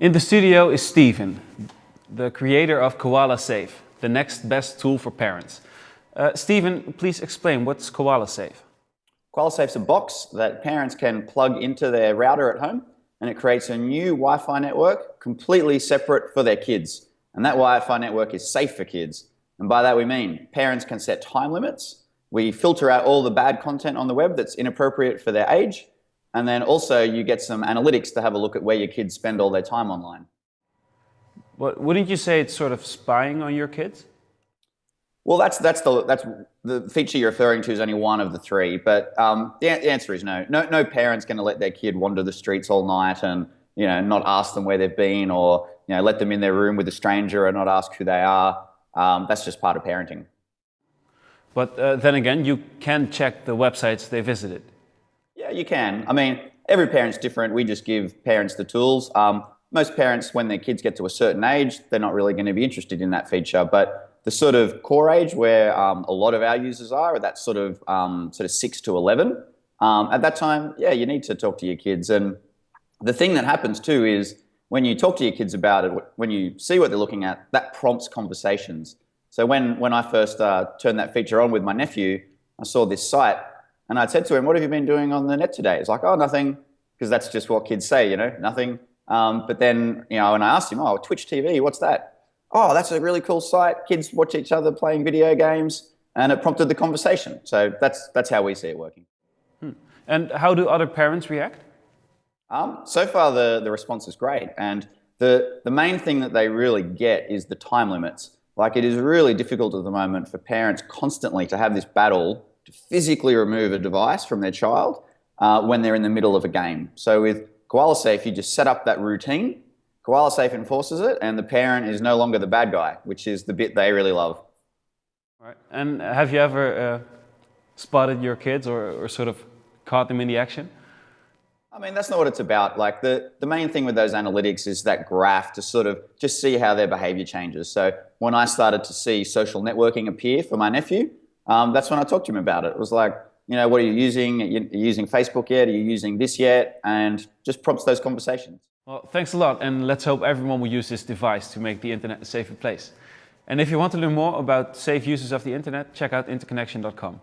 In the studio is Steven, the creator of Koala Safe, the next best tool for parents. Uh, Steven, please explain what's Koala Safe. Koala Safe's a box that parents can plug into their router at home and it creates a new Wi-Fi network completely separate for their kids. And that Wi-Fi network is safe for kids. And by that we mean parents can set time limits. We filter out all the bad content on the web that's inappropriate for their age. And then also you get some analytics to have a look at where your kids spend all their time online. But wouldn't you say it's sort of spying on your kids? Well, that's that's the that's the feature you're referring to is only one of the three, but um, the, the, answer is no. No, no parent's going to let their kid wander the streets all night and you know not ask them where they've been, or you know let them in their room with a stranger and not ask who they are. Um, that's just part of parenting. But uh, then again, you can check the websites they visited. You can. I mean, every parent's different. We just give parents the tools. Um, most parents, when their kids get to a certain age, they're not really going to be interested in that feature, but the sort of core age where um, a lot of our users are, that sort of um, sort of six to eleven. Um, at that time, yeah, you need to talk to your kids. And the thing that happens too is when you talk to your kids about it, when you see what they're looking at, that prompts conversations. So when when I first uh, turned that feature on with my nephew, I saw this site, and I said to him, "What have you been doing on the net today?" He's like, "Oh, nothing," because that's just what kids say, you know, nothing. Um, but then, you know, when I asked him, "Oh, Twitch TV, what's that?" oh, that's a really cool site. Kids watch each other playing video games, and it prompted the conversation. So that's, that's how we see it working. Hmm. And how do other parents react? Um, so far, the, the response is great. And the, the main thing that they really get is the time limits. Like it is really difficult at the moment for parents constantly to have this battle physically remove a device from their child uh, when they're in the middle of a game. So with Koala Safe, you just set up that routine Koala Safe enforces it, and the parent is no longer the bad guy, which is the bit they really love. Right. And have you ever uh, spotted your kids or, or sort of caught them in the action? I mean, that's not what it's about. Like the, the main thing with those analytics is that graph to sort of just see how their behavior changes. So when I started to see social networking appear for my nephew, um, that's when I talked to him about it. It was like, you know, what are you using? Are you using Facebook yet? Are you using this yet? And just prompts those conversations. Well, thanks a lot and let's hope everyone will use this device to make the internet a safer place. And if you want to learn more about safe uses of the internet, check out interconnection.com.